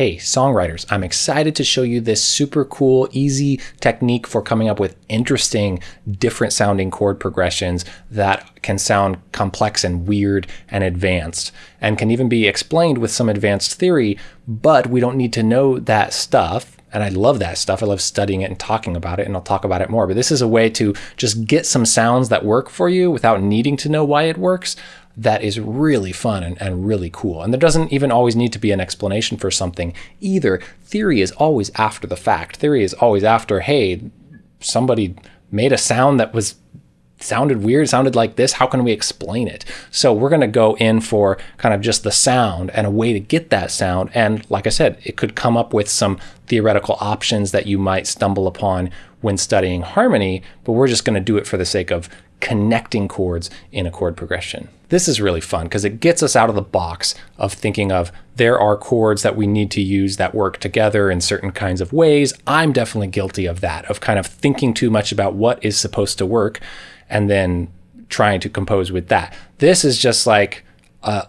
Hey, songwriters, I'm excited to show you this super cool, easy technique for coming up with interesting, different sounding chord progressions that can sound complex and weird and advanced, and can even be explained with some advanced theory, but we don't need to know that stuff and I love that stuff. I love studying it and talking about it, and I'll talk about it more. But this is a way to just get some sounds that work for you without needing to know why it works. That is really fun and, and really cool. And there doesn't even always need to be an explanation for something either. Theory is always after the fact. Theory is always after, hey, somebody made a sound that was sounded weird, sounded like this. How can we explain it? So we're going to go in for kind of just the sound and a way to get that sound. And like I said, it could come up with some theoretical options that you might stumble upon when studying harmony, but we're just going to do it for the sake of connecting chords in a chord progression. This is really fun because it gets us out of the box of thinking of there are chords that we need to use that work together in certain kinds of ways. I'm definitely guilty of that, of kind of thinking too much about what is supposed to work and then trying to compose with that. This is just like uh,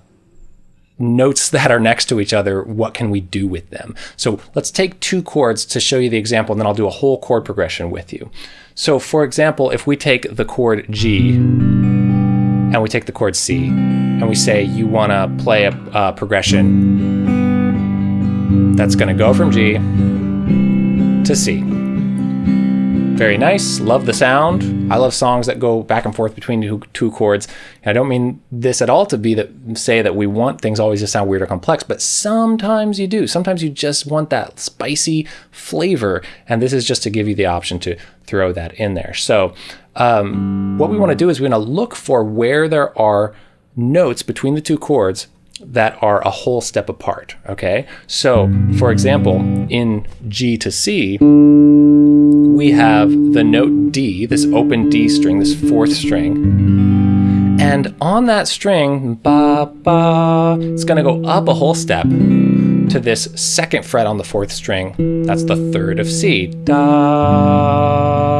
notes that are next to each other. What can we do with them? So let's take two chords to show you the example, and then I'll do a whole chord progression with you. So for example, if we take the chord G and we take the chord C and we say you want to play a, a progression that's going to go from G to C. Very nice. Love the sound. I love songs that go back and forth between two, two chords. I don't mean this at all to be that say that we want things always to sound weird or complex, but sometimes you do. Sometimes you just want that spicy flavor. And this is just to give you the option to throw that in there. So um, what we want to do is we want to look for where there are notes between the two chords that are a whole step apart, okay? So, for example, in G to C, we have the note D, this open D string, this fourth string. And on that string, ba, ba, it's gonna go up a whole step to this second fret on the fourth string. That's the third of C. Da,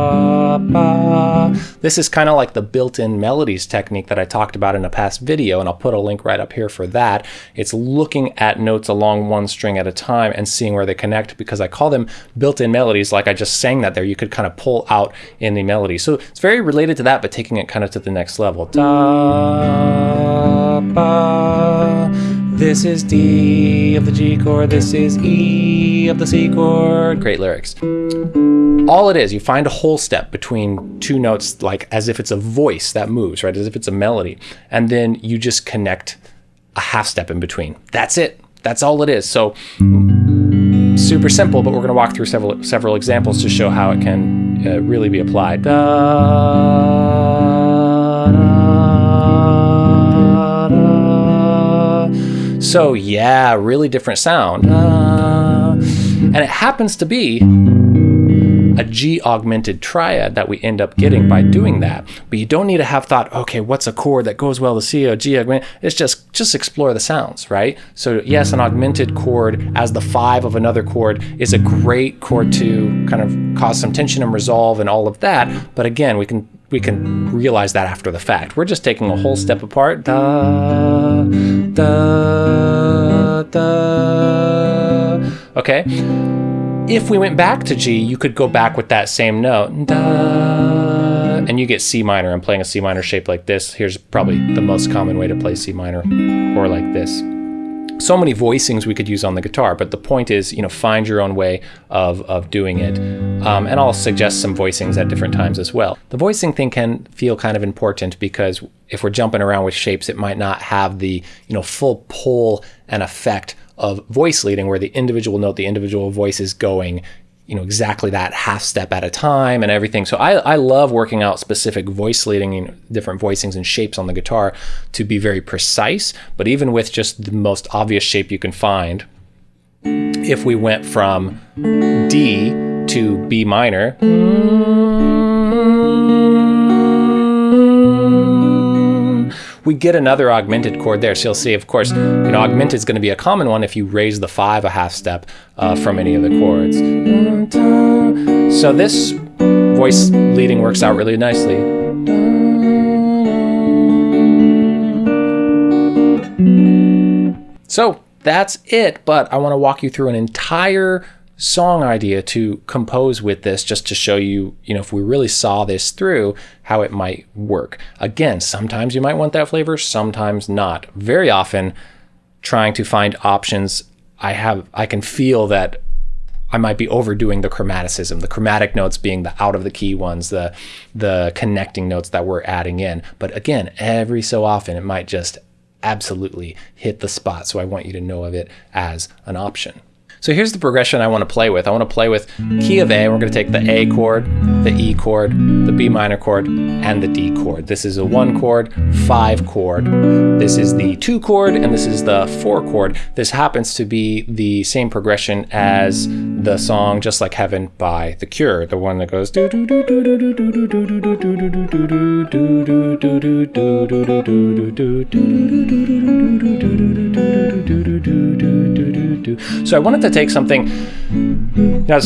ba. This is kind of like the built-in melodies technique that I talked about in a past video, and I'll put a link right up here for that. It's looking at notes along one string at a time and seeing where they connect because I call them built-in melodies like I just sang that there. You could kind of pull out in the melody. So it's very related to that, but taking it kind of to the next level. Da, ba. This is D of the G chord, this is E of the C chord. Great lyrics. All it is, you find a whole step between two notes, like as if it's a voice that moves, right? As if it's a melody. And then you just connect a half step in between. That's it. That's all it is. So super simple, but we're going to walk through several several examples to show how it can uh, really be applied. So yeah, really different sound. And it happens to be a G augmented triad that we end up getting by doing that. But you don't need to have thought, okay, what's a chord that goes well to C or G augmented? It's just, just explore the sounds, right? So yes, an augmented chord as the five of another chord is a great chord to kind of cause some tension and resolve and all of that. But again, we can we can realize that after the fact. We're just taking a whole step apart. Da, da, da. Okay. If we went back to G, you could go back with that same note. Da, and you get C minor. I'm playing a C minor shape like this. Here's probably the most common way to play C minor, or like this so many voicings we could use on the guitar, but the point is, you know, find your own way of, of doing it. Um, and I'll suggest some voicings at different times as well. The voicing thing can feel kind of important because if we're jumping around with shapes, it might not have the, you know, full pull and effect of voice leading where the individual note, the individual voice is going, you know exactly that half step at a time and everything. So I, I love working out specific voice leading, you know, different voicings and shapes on the guitar to be very precise. But even with just the most obvious shape you can find, if we went from D to B minor, we get another augmented chord there. So you'll see, of course, you know, augmented is going to be a common one if you raise the five a half step uh, from any of the chords. So this voice leading works out really nicely. So that's it. But I want to walk you through an entire song idea to compose with this just to show you, you know, if we really saw this through, how it might work. Again, sometimes you might want that flavor, sometimes not. Very often, trying to find options, I have I can feel that I might be overdoing the chromaticism, the chromatic notes being the out of the key ones, the the connecting notes that we're adding in. But again, every so often it might just absolutely hit the spot. So I want you to know of it as an option. So here's the progression I want to play with. I want to play with key of A. We're going to take the A chord, the E chord, the B minor chord, and the D chord. This is a one chord, five chord. This is the two chord, and this is the four chord. This happens to be the same progression as the song Just Like Heaven by The Cure, the one that goes so I wanted to take something. You know,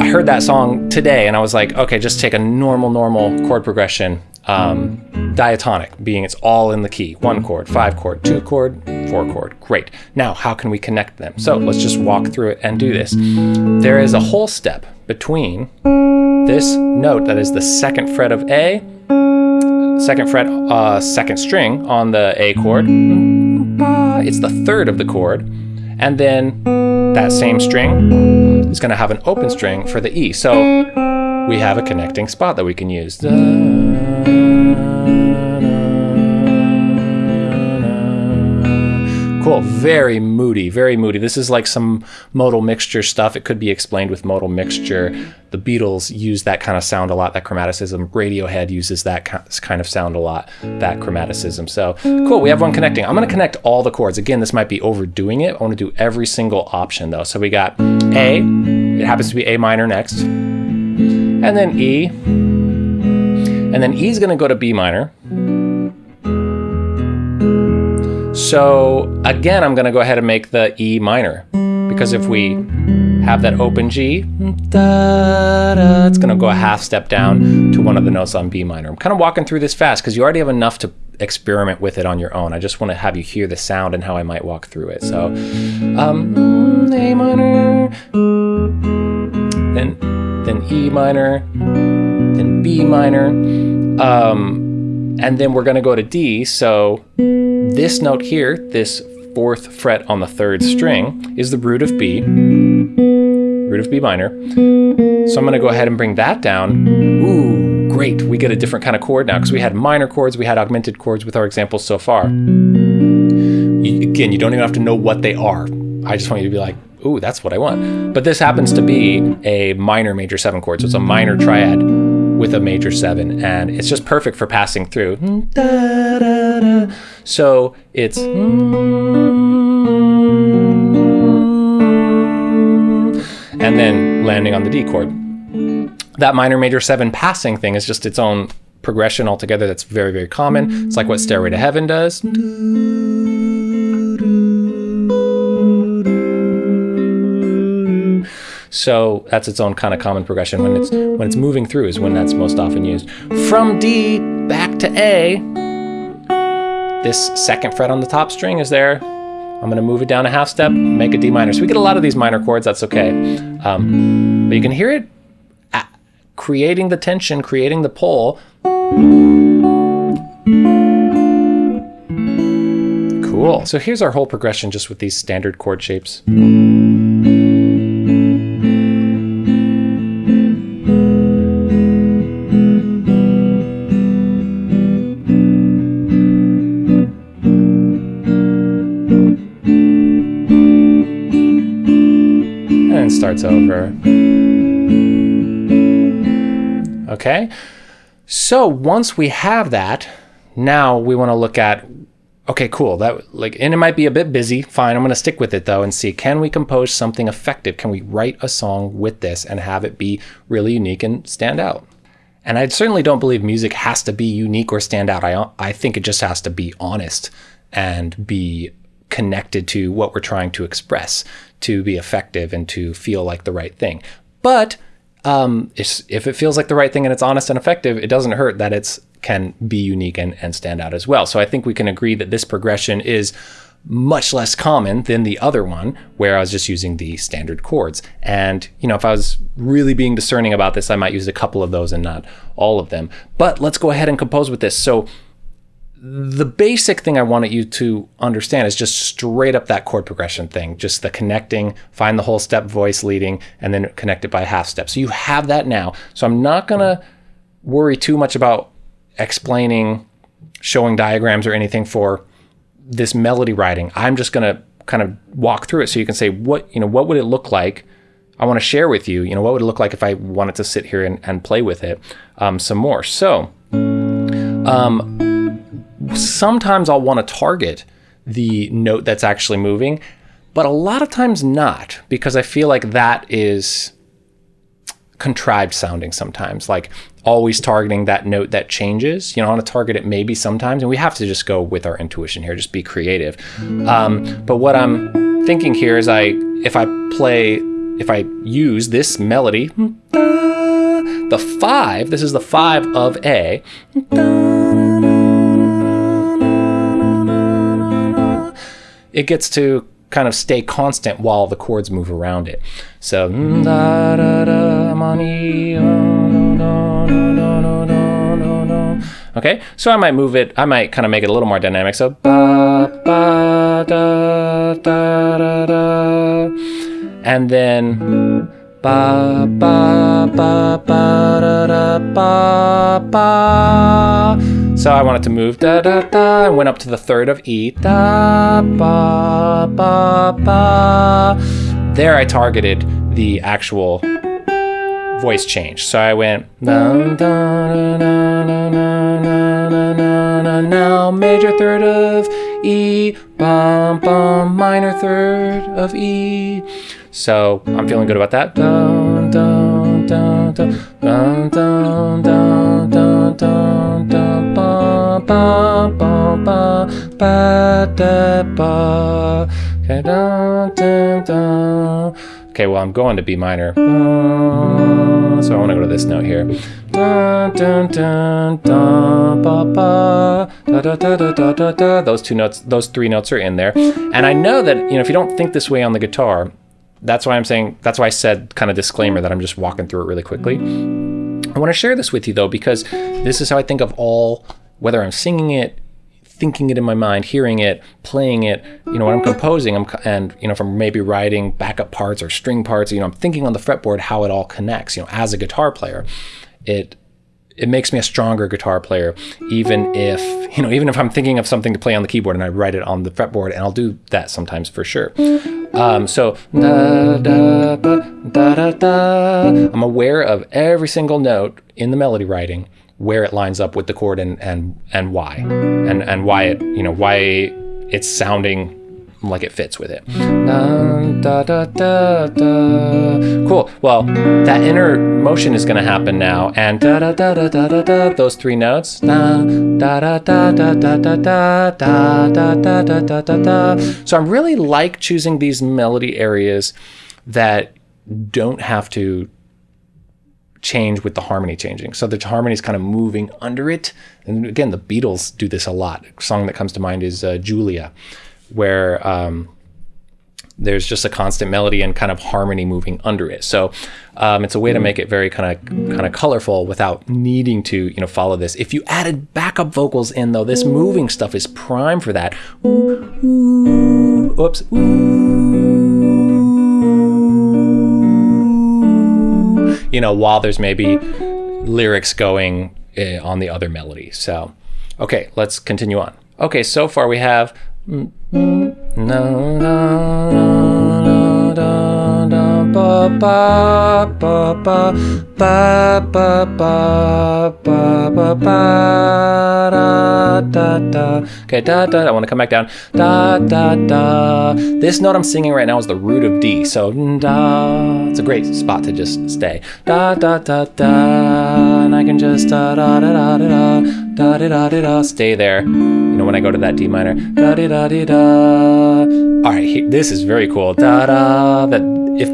I heard that song today, and I was like, okay, just take a normal, normal chord progression, um, diatonic, being it's all in the key, one chord, five chord, two chord, four chord. Great. Now, how can we connect them? So let's just walk through it and do this. There is a whole step between this note that is the second fret of A, second fret, uh, second string on the A chord. It's the third of the chord and then that same string is going to have an open string for the E. So we have a connecting spot that we can use. Cool, very moody, very moody. This is like some modal mixture stuff. It could be explained with modal mixture. The Beatles use that kind of sound a lot, that chromaticism. Radiohead uses that kind of sound a lot, that chromaticism. So cool, we have one connecting. I'm gonna connect all the chords. Again, this might be overdoing it. I wanna do every single option though. So we got A, it happens to be A minor next, and then E, and then E is gonna go to B minor, so again, I'm going to go ahead and make the E minor because if we have that open G, da, da, it's going to go a half step down to one of the notes on B minor. I'm kind of walking through this fast because you already have enough to experiment with it on your own. I just want to have you hear the sound and how I might walk through it. So um, A minor, then then E minor, then B minor, um, and then we're going to go to D. So this note here, this fourth fret on the third string, is the root of B, root of B minor. So I'm gonna go ahead and bring that down. Ooh, great, we get a different kind of chord now because we had minor chords, we had augmented chords with our examples so far. You, again, you don't even have to know what they are. I just want you to be like, ooh, that's what I want. But this happens to be a minor major seven chord, so it's a minor triad with a major seven, and it's just perfect for passing through. So it's and then landing on the D chord. That minor major seven passing thing is just its own progression altogether that's very, very common. It's like what Stairway to Heaven does. So that's its own kind of common progression. When it's when it's moving through is when that's most often used. From D back to A, this second fret on the top string is there. I'm gonna move it down a half step, make a D minor. So we get a lot of these minor chords, that's okay. Um, but you can hear it creating the tension, creating the pull. Cool. So here's our whole progression just with these standard chord shapes. Okay, so once we have that, now we want to look at, okay, cool, that like, and it might be a bit busy, fine, I'm going to stick with it though and see, can we compose something effective? Can we write a song with this and have it be really unique and stand out? And I certainly don't believe music has to be unique or stand out. I, I think it just has to be honest and be connected to what we're trying to express to be effective and to feel like the right thing. But um, if it feels like the right thing and it's honest and effective, it doesn't hurt that it's can be unique and, and stand out as well. So I think we can agree that this progression is much less common than the other one where I was just using the standard chords. And, you know, if I was really being discerning about this, I might use a couple of those and not all of them. But let's go ahead and compose with this. So the basic thing I wanted you to understand is just straight up that chord progression thing, just the connecting, find the whole step voice leading, and then connect it by half step. So you have that now. So I'm not gonna worry too much about explaining, showing diagrams or anything for this melody writing. I'm just going to kind of walk through it so you can say what, you know, what would it look like? I want to share with you, you know, what would it look like if I wanted to sit here and, and play with it um, some more. So um, sometimes I'll want to target the note that's actually moving, but a lot of times not because I feel like that is contrived sounding sometimes. Like always targeting that note that changes. You know, I want to target it maybe sometimes, and we have to just go with our intuition here, just be creative. Um, but what I'm thinking here is I, if I play, if I use this melody, the five, this is the five of A, it gets to kind of stay constant while the chords move around it. So, Okay, so I might move it, I might kind of make it a little more dynamic. So and then ba ba ba ba da da ba ba. So I wanted to move da da da and went up to the third of E da ba ba ba. There I targeted the actual voice change. So I went now major third of E, bum bum minor third of E. So I'm feeling good about that. Okay, well, I'm going to B minor. So I want to go to this note here. Those two notes, those three notes are in there. And I know that, you know, if you don't think this way on the guitar, that's why I'm saying, that's why I said kind of disclaimer that I'm just walking through it really quickly. I want to share this with you though, because this is how I think of all, whether I'm singing it, thinking it in my mind, hearing it, playing it, you know, when I'm composing, I'm, and, you know, from maybe writing backup parts or string parts, you know, I'm thinking on the fretboard how it all connects, you know, as a guitar player, it, it makes me a stronger guitar player, even if, you know, even if I'm thinking of something to play on the keyboard and I write it on the fretboard, and I'll do that sometimes for sure. Um, so, I'm aware of every single note in the melody writing where it lines up with the chord and and and why and and why it you know why it's sounding like it fits with it. Cool. Well, that inner motion is going to happen now, and. Those three notes. So I really like choosing these melody areas that don't have to change with the harmony changing. So the harmony is kind of moving under it. And again, the Beatles do this a lot. A song that comes to mind is uh, Julia, where um, there's just a constant melody and kind of harmony moving under it. So um, it's a way to make it very kind of kind of colorful without needing to you know follow this. If you added backup vocals in though, this moving stuff is prime for that. Ooh, ooh, oops. Ooh. you know, while there's maybe lyrics going uh, on the other melody. So, okay, let's continue on. Okay, so far we have. Mm, mm, no, no, no, no, no, ba, ba, ba, ba, ba, ba, ba, ba, ba, ba, da, da. Okay, da, da, I want to come back down. Da, da, da. This note I'm singing right now is the root of D, so da. It's a great spot to just stay. Da, da, da, da. And I can just da, da, da, da, da, da, da, da, da, da, stay there. You know, when I go to that D minor. Da, da, da, da, da. All right, this is very cool. Da, da, that if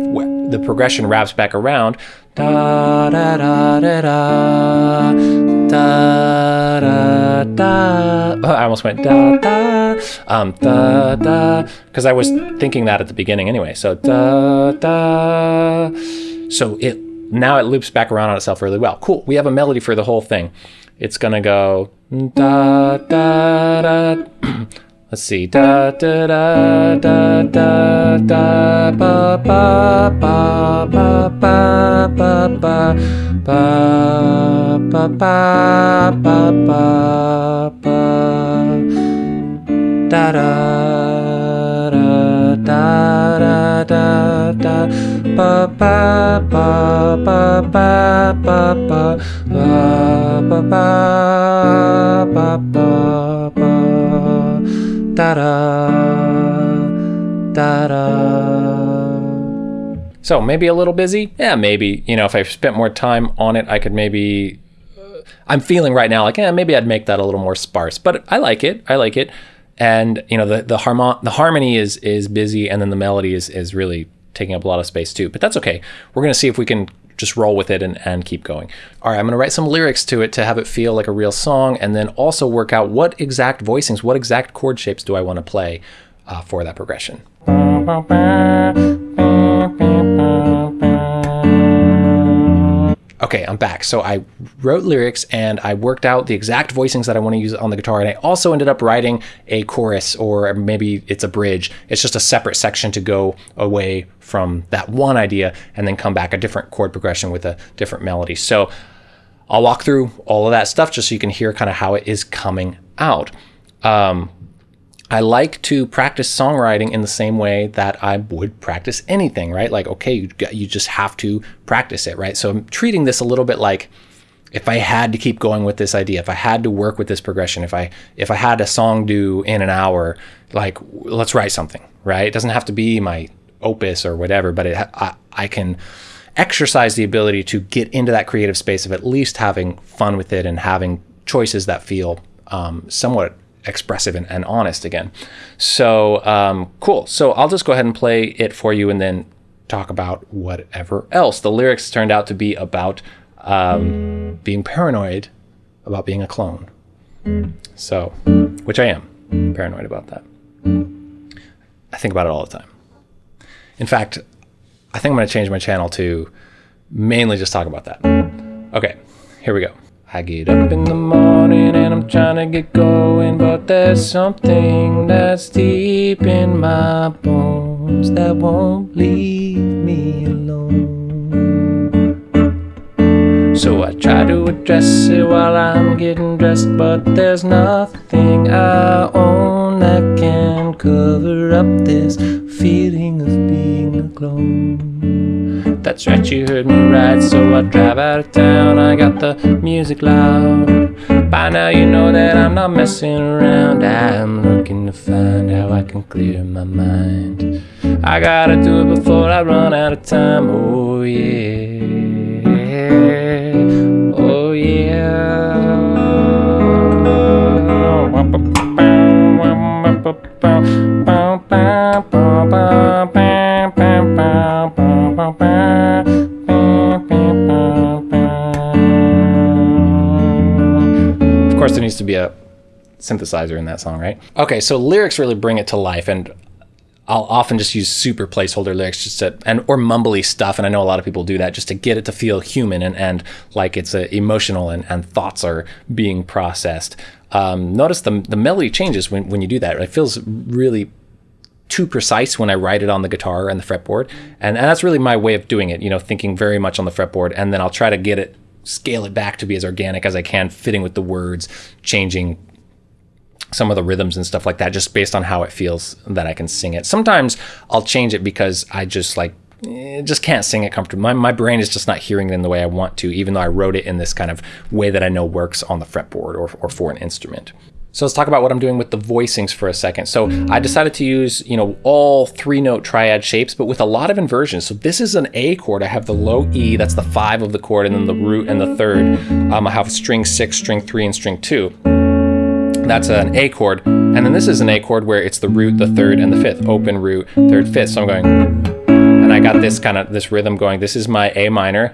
the progression wraps back around, da da da da da da da da. Oh, I almost went da da um da da because I was thinking that at the beginning anyway. So da da. So it now it loops back around on itself really well. Cool. We have a melody for the whole thing. It's gonna go da da da. Let's see. Da da da da da da ba ba ba ba ba ba ba ba ba ba ba ba ba da da da da da da da ba ba ba ba ba ba ba ba ba ba ba ba da da da da. So maybe a little busy? Yeah, maybe. You know, if I spent more time on it, I could maybe. I'm feeling right now like, yeah, maybe I'd make that a little more sparse. But I like it. I like it. And you know, the the harmon the harmony is is busy, and then the melody is is really taking up a lot of space too. But that's okay. We're gonna see if we can just roll with it and, and keep going. All right, I'm gonna write some lyrics to it to have it feel like a real song and then also work out what exact voicings, what exact chord shapes do I wanna play uh, for that progression. Okay, I'm back. So I wrote lyrics and I worked out the exact voicings that I want to use on the guitar. And I also ended up writing a chorus or maybe it's a bridge. It's just a separate section to go away from that one idea and then come back a different chord progression with a different melody. So I'll walk through all of that stuff just so you can hear kind of how it is coming out. Um, I like to practice songwriting in the same way that I would practice anything, right? Like, okay, you, you just have to practice it, right? So I'm treating this a little bit like if I had to keep going with this idea, if I had to work with this progression, if I if I had a song due in an hour, like let's write something, right? It doesn't have to be my opus or whatever, but it, I, I can exercise the ability to get into that creative space of at least having fun with it and having choices that feel um, somewhat expressive and, and honest again. So um, cool. So I'll just go ahead and play it for you and then talk about whatever else. The lyrics turned out to be about um, being paranoid about being a clone. So, which I am paranoid about that. I think about it all the time. In fact, I think I'm going to change my channel to mainly just talk about that. Okay, here we go. I get up in the morning and I'm trying to get going, but there's something that's deep in my bones that won't leave me alone. So I try to address it while I'm getting dressed, but there's nothing I own that can cover up this feeling of being a clone. That's right, you heard me right. So I drive out of town, I got the music loud. By now, you know that I'm not messing around. I'm looking to find how I can clear my mind. I gotta do it before I run out of time. Oh, yeah. Oh, yeah. Oh, of course, there needs to be a synthesizer in that song, right? Okay, so lyrics really bring it to life, and I'll often just use super placeholder lyrics just to and or mumbly stuff, and I know a lot of people do that just to get it to feel human and, and like it's uh, emotional and, and thoughts are being processed. Um, notice the the melody changes when, when you do that. It feels really too precise when I write it on the guitar and the fretboard. And, and that's really my way of doing it, you know, thinking very much on the fretboard. And then I'll try to get it, scale it back to be as organic as I can, fitting with the words, changing some of the rhythms and stuff like that, just based on how it feels that I can sing it. Sometimes I'll change it because I just like, eh, just can't sing it comfortably. My, my brain is just not hearing it in the way I want to, even though I wrote it in this kind of way that I know works on the fretboard or, or for an instrument. So let's talk about what I'm doing with the voicings for a second. So I decided to use, you know, all three note triad shapes, but with a lot of inversions. So this is an A chord. I have the low E, that's the five of the chord, and then the root and the third. Um, I have string six, string three, and string two. That's an A chord. And then this is an A chord where it's the root, the third, and the fifth. Open, root, third, fifth. So I'm going, and I got this kind of, this rhythm going. This is my A minor,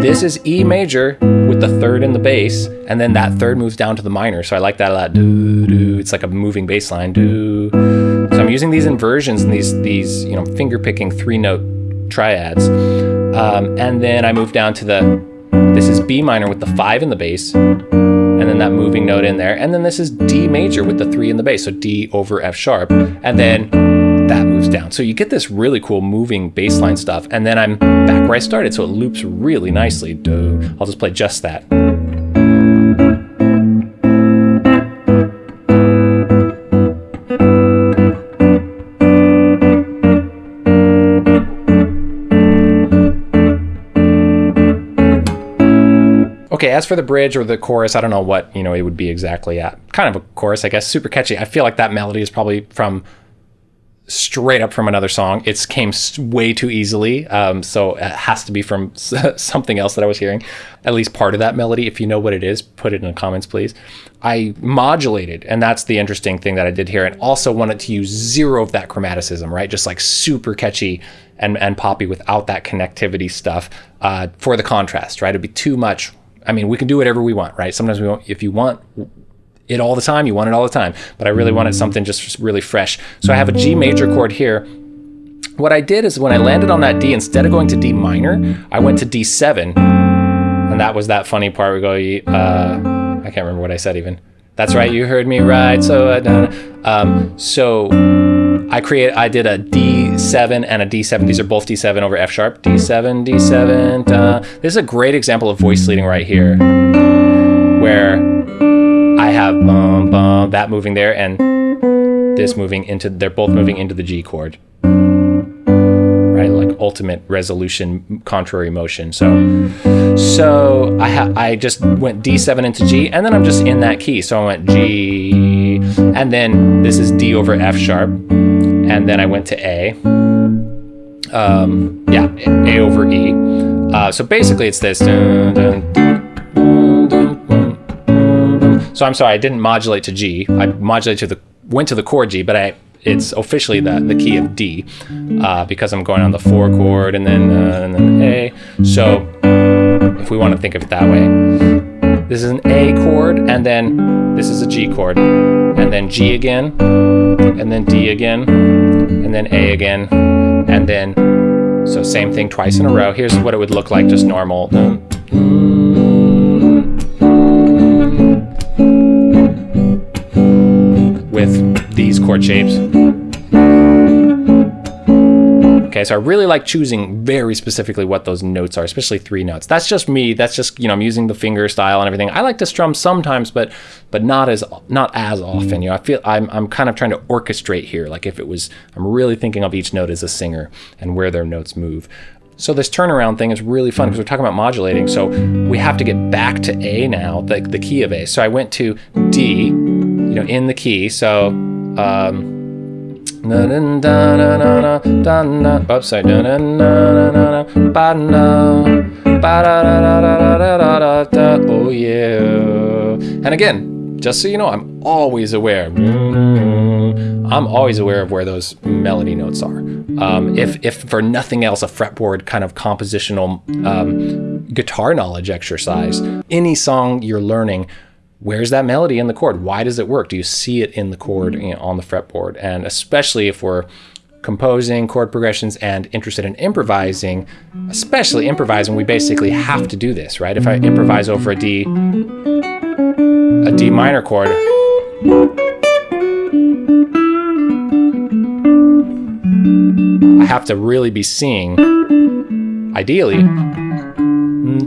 this is E major with the third in the bass, and then that third moves down to the minor. So I like that a lot. It's like a moving bass line. So I'm using these inversions and these these you know finger picking three note triads, um, and then I move down to the. This is B minor with the five in the bass, and then that moving note in there, and then this is D major with the three in the bass, so D over F sharp, and then that moves down. So you get this really cool moving bass line stuff, and then I'm back where I started, so it loops really nicely. Do. I'll just play just that. Okay, as for the bridge or the chorus, I don't know what, you know, it would be exactly at. Kind of a chorus, I guess, super catchy. I feel like that melody is probably from straight up from another song. It came way too easily, um, so it has to be from something else that I was hearing. At least part of that melody. If you know what it is, put it in the comments, please. I modulated, and that's the interesting thing that I did here, and also wanted to use zero of that chromaticism, right? Just like super catchy and, and poppy without that connectivity stuff uh, for the contrast, right? It'd be too much I mean, we can do whatever we want, right? Sometimes we want, if you want it all the time, you want it all the time. But I really wanted something just really fresh. So I have a G major chord here. What I did is when I landed on that D, instead of going to D minor, I went to D7. And that was that funny part we go, uh, I can't remember what I said even. That's right, you heard me right. So, um, so I create, I did a D7 and a D7. These are both D7 over F sharp. D7, D7. Da. This is a great example of voice leading right here, where have bum, bum, that moving there and this moving into, they're both moving into the G chord. Right, like ultimate resolution, contrary motion. So, so I I just went D7 into G, and then I'm just in that key. So I went G, and then this is D over F sharp, and then I went to A. Um, yeah, A over E. Uh, so basically it's this. Dun, dun, dun, so I'm sorry, I didn't modulate to G. I modulated to the, went to the chord G, but I it's officially the, the key of D uh, because I'm going on the four chord and then, uh, and then A. So if we want to think of it that way, this is an A chord and then this is a G chord and then G again and then D again and then A again and then so same thing twice in a row. Here's what it would look like just normal. With these chord shapes. Okay, so I really like choosing very specifically what those notes are, especially three notes. That's just me. That's just, you know, I'm using the finger style and everything. I like to strum sometimes, but but not as not as often. You know, I feel I'm I'm kind of trying to orchestrate here. Like if it was I'm really thinking of each note as a singer and where their notes move. So this turnaround thing is really fun because we're talking about modulating. So we have to get back to A now, the, the key of A. So I went to D, know, in the key. So um, sorry. Oh, yeah. And again, just so you know, I'm always aware. I'm always aware of where those melody notes are. Um, if, if for nothing else, a fretboard kind of compositional um, guitar knowledge exercise, any song you're learning, where's that melody in the chord? Why does it work? Do you see it in the chord you know, on the fretboard? And especially if we're composing chord progressions and interested in improvising, especially improvising, we basically have to do this, right? If I improvise over a D, a D minor chord, I have to really be seeing, ideally,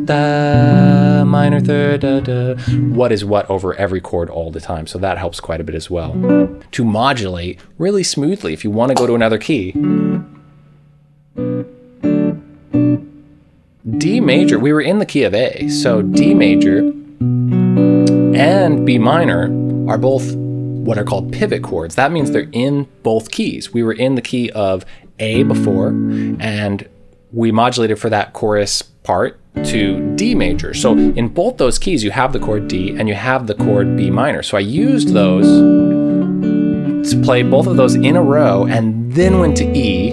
da, minor third, da, da, what is what over every chord all the time. So that helps quite a bit as well. To modulate really smoothly if you want to go to another key. D major, we were in the key of A, so D major and B minor are both what are called pivot chords. That means they're in both keys. We were in the key of A before, and we modulated for that chorus part to D major. So in both those keys, you have the chord D and you have the chord B minor. So I used those to play both of those in a row and then went to E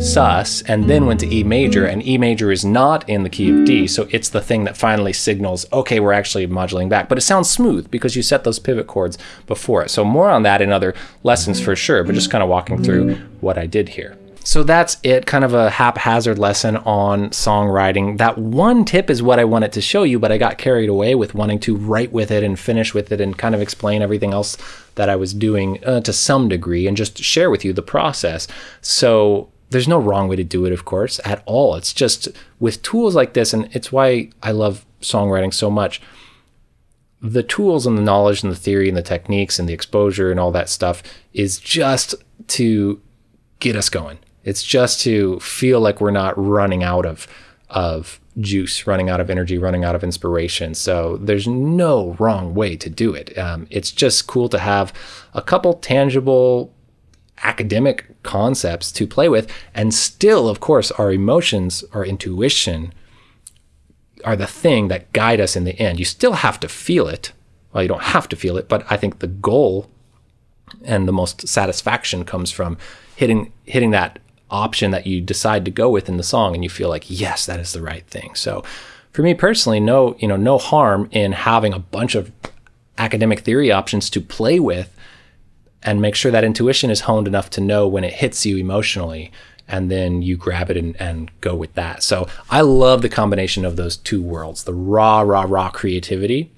sus and then went to E major and E major is not in the key of D so it's the thing that finally signals okay we're actually modulating back but it sounds smooth because you set those pivot chords before it so more on that in other lessons for sure but just kind of walking through what I did here. So that's it, kind of a haphazard lesson on songwriting. That one tip is what I wanted to show you, but I got carried away with wanting to write with it and finish with it and kind of explain everything else that I was doing uh, to some degree and just share with you the process. So there's no wrong way to do it, of course, at all. It's just with tools like this, and it's why I love songwriting so much. The tools and the knowledge and the theory and the techniques and the exposure and all that stuff is just to get us going. It's just to feel like we're not running out of of juice, running out of energy, running out of inspiration. So there's no wrong way to do it. Um, it's just cool to have a couple tangible academic concepts to play with. And still, of course, our emotions, our intuition are the thing that guide us in the end. You still have to feel it. Well, you don't have to feel it, but I think the goal and the most satisfaction comes from hitting hitting that option that you decide to go with in the song and you feel like yes that is the right thing. So for me personally no you know no harm in having a bunch of academic theory options to play with and make sure that intuition is honed enough to know when it hits you emotionally and then you grab it and, and go with that. So i love the combination of those two worlds the raw raw raw creativity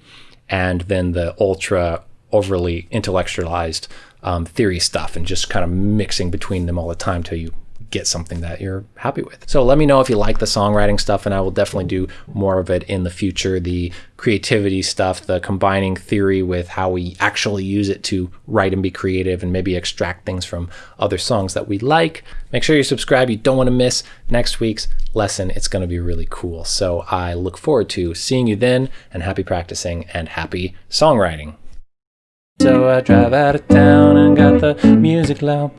and then the ultra overly intellectualized um, theory stuff and just kind of mixing between them all the time till you get something that you're happy with. So let me know if you like the songwriting stuff and I will definitely do more of it in the future. The creativity stuff, the combining theory with how we actually use it to write and be creative and maybe extract things from other songs that we like. Make sure you subscribe. You don't want to miss next week's lesson. It's going to be really cool. So I look forward to seeing you then and happy practicing and happy songwriting. So I drive out of town and got the music loud.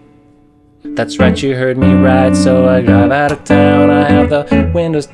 That's right, you heard me right. So I drive out of town. I have the windows